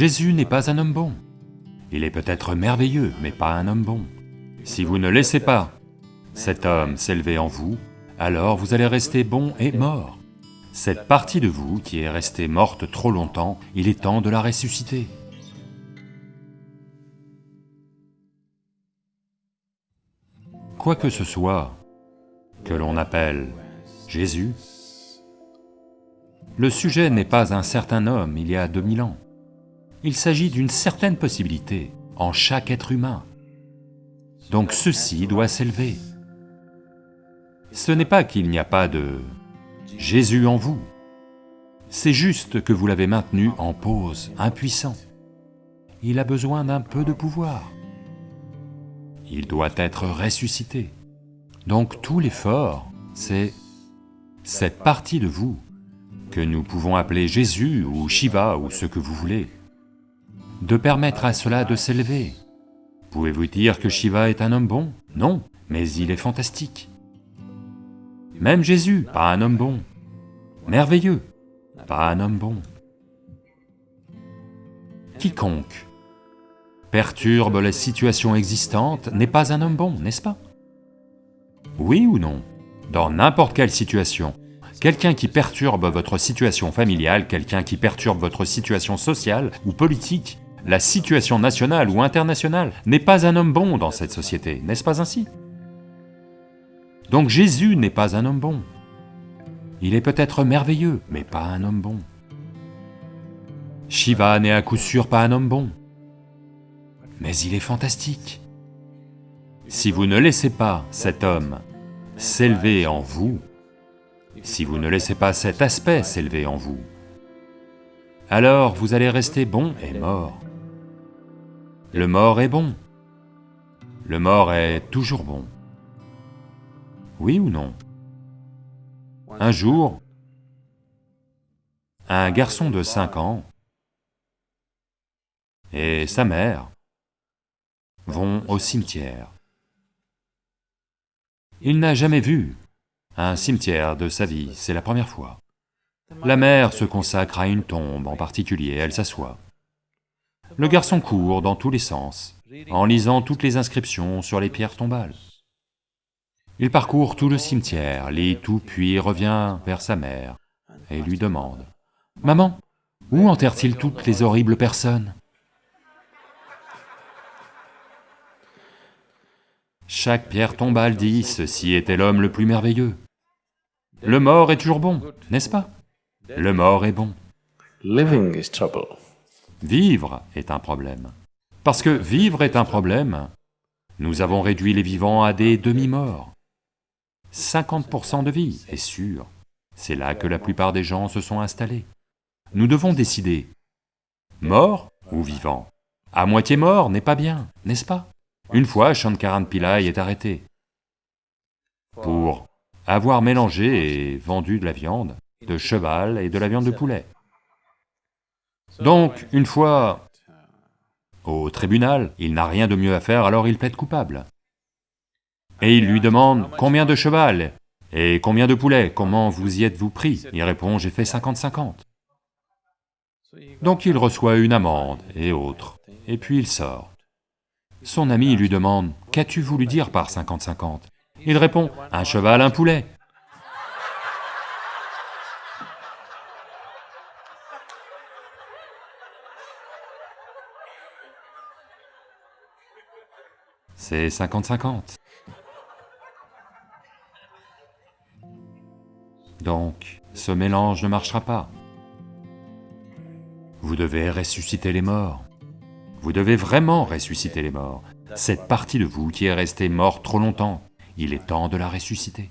Jésus n'est pas un homme bon. Il est peut-être merveilleux, mais pas un homme bon. Si vous ne laissez pas cet homme s'élever en vous, alors vous allez rester bon et mort. Cette partie de vous qui est restée morte trop longtemps, il est temps de la ressusciter. Quoi que ce soit que l'on appelle Jésus, le sujet n'est pas un certain homme il y a 2000 ans. Il s'agit d'une certaine possibilité en chaque être humain. Donc ceci doit s'élever. Ce n'est pas qu'il n'y a pas de Jésus en vous, c'est juste que vous l'avez maintenu en pause, impuissant. Il a besoin d'un peu de pouvoir. Il doit être ressuscité. Donc tout l'effort, c'est cette partie de vous que nous pouvons appeler Jésus ou Shiva ou ce que vous voulez, de permettre à cela de s'élever. Pouvez-vous dire que Shiva est un homme bon? Non, mais il est fantastique. Même Jésus, pas un homme bon. Merveilleux, pas un homme bon. Quiconque perturbe les situations existantes n'est pas un homme bon, n'est-ce pas? Oui ou non? Dans n'importe quelle situation, quelqu'un qui perturbe votre situation familiale, quelqu'un qui perturbe votre situation sociale ou politique, la situation nationale ou internationale, n'est pas un homme bon dans cette société, n'est-ce pas ainsi? Donc Jésus n'est pas un homme bon. Il est peut-être merveilleux, mais pas un homme bon. Shiva n'est à coup sûr pas un homme bon, mais il est fantastique. Si vous ne laissez pas cet homme s'élever en vous, si vous ne laissez pas cet aspect s'élever en vous, alors vous allez rester bon et mort. Le mort est bon. Le mort est toujours bon. Oui ou non? Un jour, un garçon de 5 ans et sa mère vont au cimetière. Il n'a jamais vu un cimetière de sa vie, c'est la première fois. La mère se consacre à une tombe en particulier, elle s'assoit. Le garçon court dans tous les sens, en lisant toutes les inscriptions sur les pierres tombales. Il parcourt tout le cimetière, lit tout, puis revient vers sa mère et lui demande, « Maman, où enterre-t-il toutes les horribles personnes ?» Chaque pierre tombale dit, « Ceci était l'homme le plus merveilleux. » Le mort est toujours bon, n'est-ce pas? Le mort est bon. Living is trouble. Vivre est un problème. Parce que vivre est un problème, nous avons réduit les vivants à des demi-morts. 50% de vie, est sûr. C'est là que la plupart des gens se sont installés. Nous devons décider, mort ou vivant? À moitié mort n'est pas bien, n'est-ce pas? Une fois, Shankaran Pillai est arrêté pour avoir mélangé et vendu de la viande de cheval et de la viande de poulet. Donc, une fois au tribunal, il n'a rien de mieux à faire, alors il plaide coupable. Et il lui demande combien de cheval et combien de poulet, comment vous y êtes-vous pris? Il répond, j'ai fait 50-50. Donc il reçoit une amende et autres, et puis il sort. Son ami lui demande, qu'as-tu voulu dire par 50-50 Il répond, un cheval, un poulet. C'est 50-50. Donc, ce mélange ne marchera pas. Vous devez ressusciter les morts. Vous devez vraiment ressusciter les morts. Cette partie de vous qui est restée morte trop longtemps, il est temps de la ressusciter.